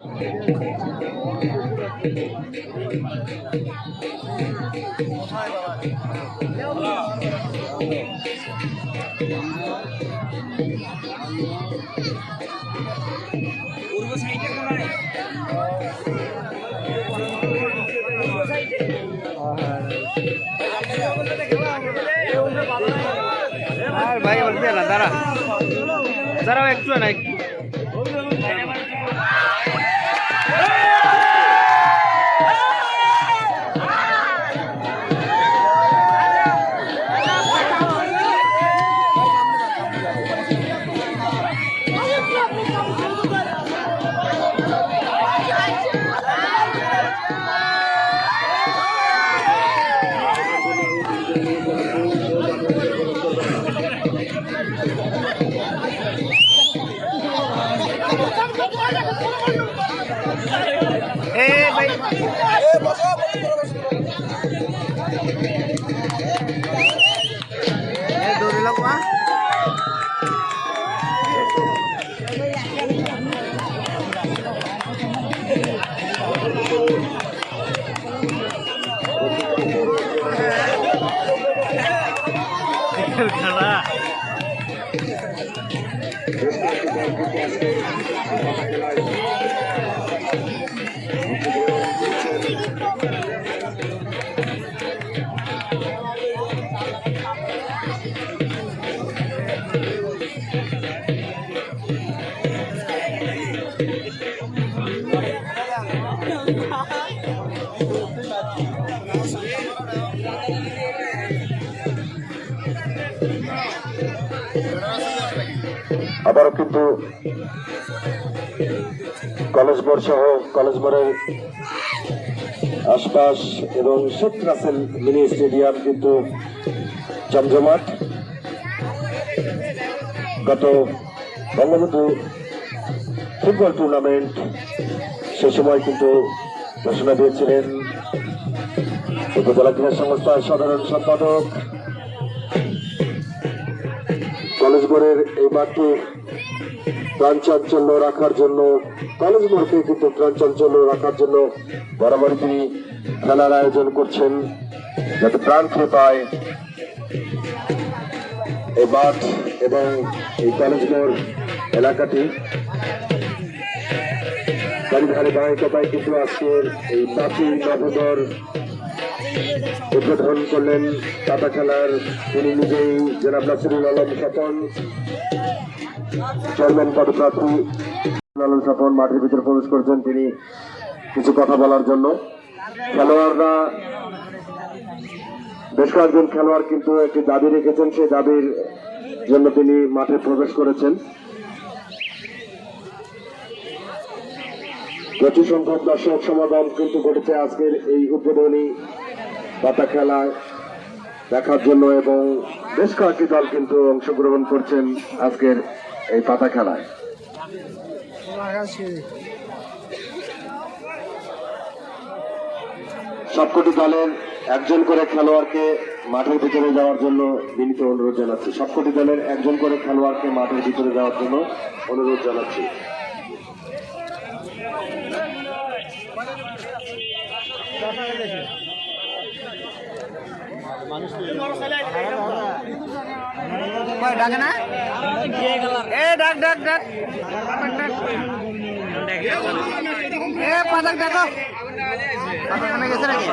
আর ভাই বলতে না দাঁড়া দাঁড়াও একটু না একটু Eh, duri lang ba? Kala. Kala. আবারও কিন্তু কলেজ মোড় সহ কলেজ মোড়ের আশপাশ এবং শেখ রাসেল মিনি স্টেডিয়াম কিন্তু জমজমাট গত বঙ্গবন্ধু ফুটবল টুর্নামেন্ট সে সময় কিন্তু ঘোষণা দিয়েছিলেন উপজেলা ক্রীড়া সংস্থার সাধারণ সম্পাদক। কলেজ বোর্ডের এই মাঠটি প্রাণচাঞ্চল্য রাখার জন্য, কলেজ বোর্ডকে কিন্তু প্রাণচাঞ্চল্য রাখার জন্য বরাবরই তিনি খেলার আয়োজন করছেন, যাতে প্রাণ পায়। এই মাঠ এবং এই কলেজ মোড় এলাকাটি চারিধারে বাহিকতায় কিন্তু আজকের এই প্রাচীন নভোদর উদ্বোধন করলেন টাটা খেলার। তিনি নিজেই জনাব নাসিরুল আলম স্বপন, চেয়ারম্যান পদপ্রার্থী। আলম স্বপন মাঠের ভিতরে প্রবেশ করেছেন তিনি কিছু কথা বলার জন্য। খেলোয়াড়রা বেশ কয়েকজন খেলোয়াড় কিন্তু একটি দাবি রেখেছেন, সেই দাবির জন্য তিনি মাঠে প্রবেশ করেছেন। প্রচুর সংখ্যক দর্শক সমাগম কিন্তু ঘটেছে আজকের এই উদ্বোধনী পাতা খেলায় দেখার জন্য এবং বেশ কয়েকটি দল কিন্তু অংশগ্রহণ করছেন আজকের এই পাতা খেলায়। সবকটি দলের একজন করে খেলোয়াড়কে মাঠের ভিতরে যাওয়ার জন্য বিনীত অনুরোধ জানাচ্ছি। সবকটি দলের একজন করে খেলোয়াড়কে মাঠের ভিতরে যাওয়ার জন্য অনুরোধ জানাচ্ছি। ডাকে না? এ ডাক ডাক ডাক। এ পাতাক ডাকো পাতাক গেছে নাকি